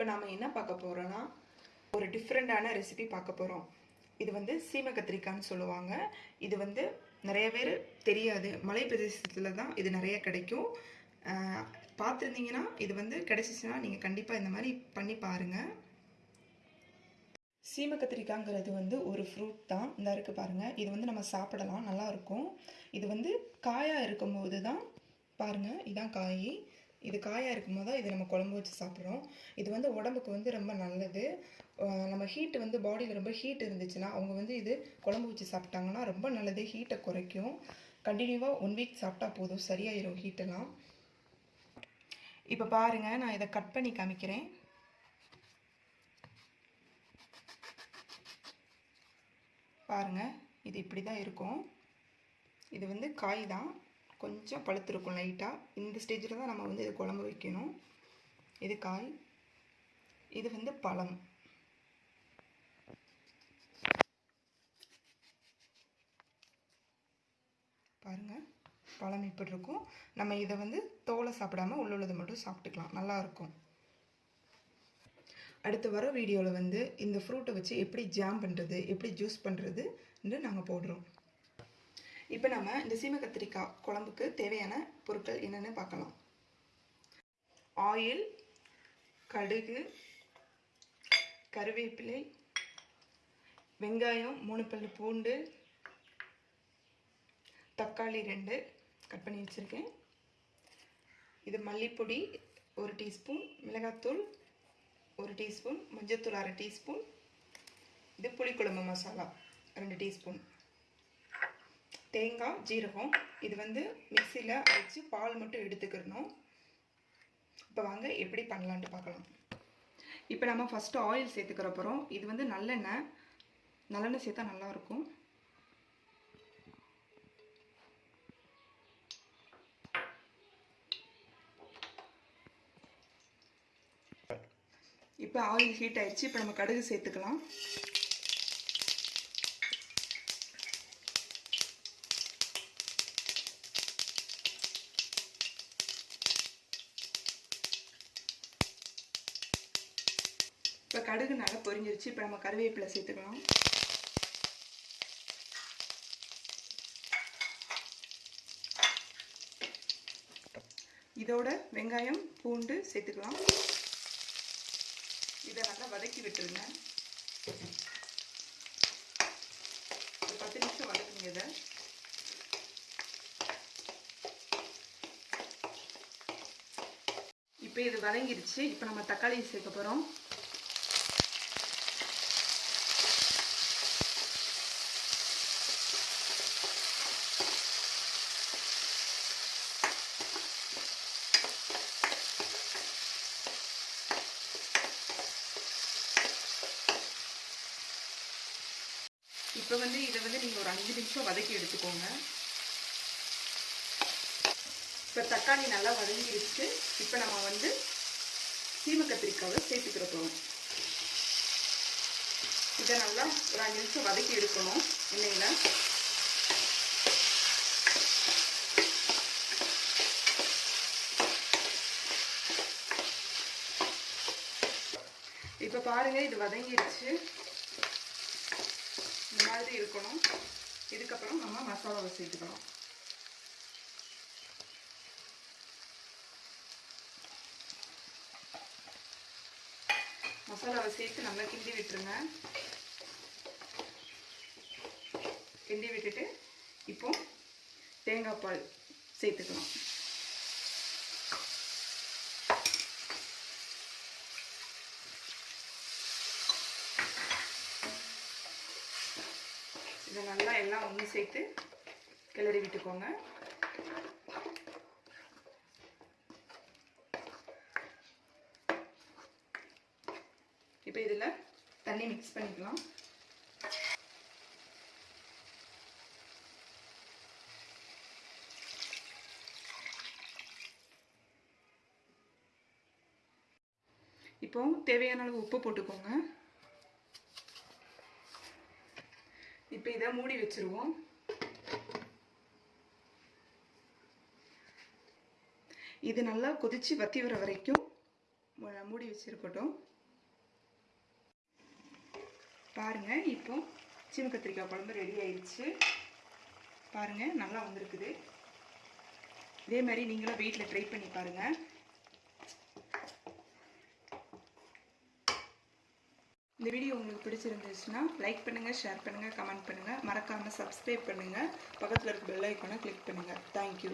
இப்போ நாம் என்ன பார்க்க போகிறோன்னா ஒரு டிஃப்ரெண்ட்டான ரெசிபி பார்க்க போகிறோம் இது வந்து சீம கத்திரிக்காய்னு சொல்லுவாங்க. இது வந்து நிறைய பேர் தெரியாது. மலை பிரதேசத்தில் தான் இது நிறைய கிடைக்கும். பார்த்துருந்தீங்கன்னா இது வந்து கிடைச்சிச்சுன்னா நீங்கள் கண்டிப்பாக இந்த மாதிரி பண்ணி பாருங்கள் சீம கத்திரிக்காய்ங்கிறது வந்து ஒரு ஃப்ரூட் தான். இந்த இருக்குது பாருங்கள் இது வந்து நம்ம சாப்பிடலாம். நல்லா இருக்கும். இது வந்து காயாக இருக்கும்போது தான் பாருங்கள் இதான் காய். இது காயாக இருக்கும்போது தான் இது நம்ம குழம்பு வச்சு சாப்பிட்றோம். இது வந்து உடம்புக்கு வந்து ரொம்ப நல்லது. நம்ம ஹீட் வந்து பாடியில் ரொம்ப ஹீட் இருந்துச்சுன்னா அவங்க வந்து இது குழம்பு வச்சு சாப்பிட்டாங்கன்னா ரொம்ப நல்லது. ஹீட்டை குறைக்கும். கண்டினியூவாக ஒன் வீக் சாப்பிட்டா போதும். சரியாயிரும் ஹீட்டெல்லாம் இப்போ பாருங்கள் நான் இதை கட் பண்ணி காமிக்கிறேன். பாருங்க இது இப்படி தான் இருக்கும். இது வந்து காய் தான். கொஞ்சம் பழுத்திருக்கும் லைட்டாக இந்த ஸ்டேஜில் தான் நம்ம வந்து இது குழம்பு வைக்கணும். இது காய். இது வந்து பழம். பாருங்கள் பழம் இப்படி இருக்கும். நம்ம இதை வந்து தோலை சாப்பிடாம உள்ளுள்ளதை மட்டும் சாப்பிட்டுக்கலாம். நல்லாயிருக்கும் அடுத்து வர வீடியோவில் வந்து இந்த ஃப்ரூட்டை வச்சு எப்படி ஜாம் பண்ணுறது எப்படி ஜூஸ் பண்ணுறதுன்னு நாங்கள் போடுறோம். இப்போ நம்ம இந்த சீம கத்திரிக்காய் குழம்புக்கு தேவையான பொருட்கள் என்னென்னு பார்க்கலாம். ஆயில் கடுகு கருவேப்பிலை வெங்காயம் மூணு பல்லு பூண்டு தக்காளி ரெண்டு கட் பண்ணி வச்சுருக்கேன். இது மல்லிப்பொடி ஒரு டீஸ்பூன் மிளகாத்தூள் ஒரு டீஸ்பூன் மஞ்சத்தூள் அரை டீஸ்பூன் இது புளிக்குழம்பு மசாலா ரெண்டு டீஸ்பூன். தேங்காய் ஜீரகம். இது வந்து மிக்சியில் அரைச்சி பால் மட்டும் எடுத்துக்கிறணும். இப்போ வாங்க எப்படி பண்ணலான்ட்டு பார்க்கலாம். இப்போ நம்ம ஃபஸ்ட்டு ஆயில் சேர்த்துக்கிற போகிறோம் இது வந்து நல்லெண்ணெய். நல்லெண்ணெய் சேர்த்தா நல்லாயிருக்கும். இப்போ ஆயில் ஹீட் ஆயிடுச்சு இப்போ நம்ம கடுகு சேர்த்துக்கலாம். இப்போ கடுகு நல்லா பொரிஞ்சிருச்சு. இப்போ நம்ம கருவேப்பிலை சேர்த்துக்கலாம். இதோட வெங்காயம் பூண்டு சேர்த்துக்கலாம். இதை நல்லா வதக்கி விட்டுருங்க. ஒரு பத்து நிமிஷம் வதக்குங்க இதை. இப்போ இது வதங்கிருச்சு. இப்போ நம்ம தக்காளி சேர்க்க போகிறோம் இப்போ வந்து இதை வந்து நீங்கள் ஒரு அஞ்சு நிமிஷம் வதக்கி எடுத்துக்கோங்க. இப்போ தக்காளி நல்லா வதங்கிருச்சு. இப்போ நம்ம வந்து சீம கத்திரிக்காவை சேர்த்துக்கிற போகிறோம் இதை நல்லா ஒரு அஞ்சு நிமிஷம் வதக்கி எடுக்கணும் எண்ணெயில். இப்போ பாருங்கள் இது வதங்கிருச்சு. இந்த மாதிரி இருக்கணும். இதுக்கப்புறம் நம்ம மசாலாவை சேர்த்துக்கலாம் மசாலாவை சேர்த்து நல்லா கிண்டி விட்டுருங்க. கிண்டி விட்டுட்டு இப்போ தேங்காய் பால் சேர்த்துக்கலாம் இதை நல்லா எல்லாம் ஒன்று சேர்த்து கிளறி விட்டுக்கோங்க. இப்போ இதில் தண்ணி மிக்ஸ் பண்ணிக்கலாம். இப்போ தேவையான அளவு உப்பு போட்டுக்கோங்க. இதை மூடி வச்சுருவோம். இது நல்லா கொதித்து வத்தி வர வரைக்கும் மூடி வச்சுருக்கட்டும். பாருங்கள் இப்போ சீம கத்திரிக்காய் குழம்பு ரெடி ஆயிடுச்சு பாருங்கள் நல்லா வந்திருக்குது. இதே மாதிரி நீங்களும் வீட்டில் ட்ரை பண்ணி பாருங்கள் இந்த வீடியோ உங்களுக்கு பிடிச்சிருந்துச்சுன்னா லைக் பண்ணுங்கள் ஷேர் பண்ணுங்கள் கமெண்ட் பண்ணுங்கள் மறக்காமல் சப்ஸ்கிரைப் பண்ணுங்கள் பக்கத்தில் இருக்க பெல் ஐக்கானை கிளிக் பண்ணுங்கள் தேங்க்யூ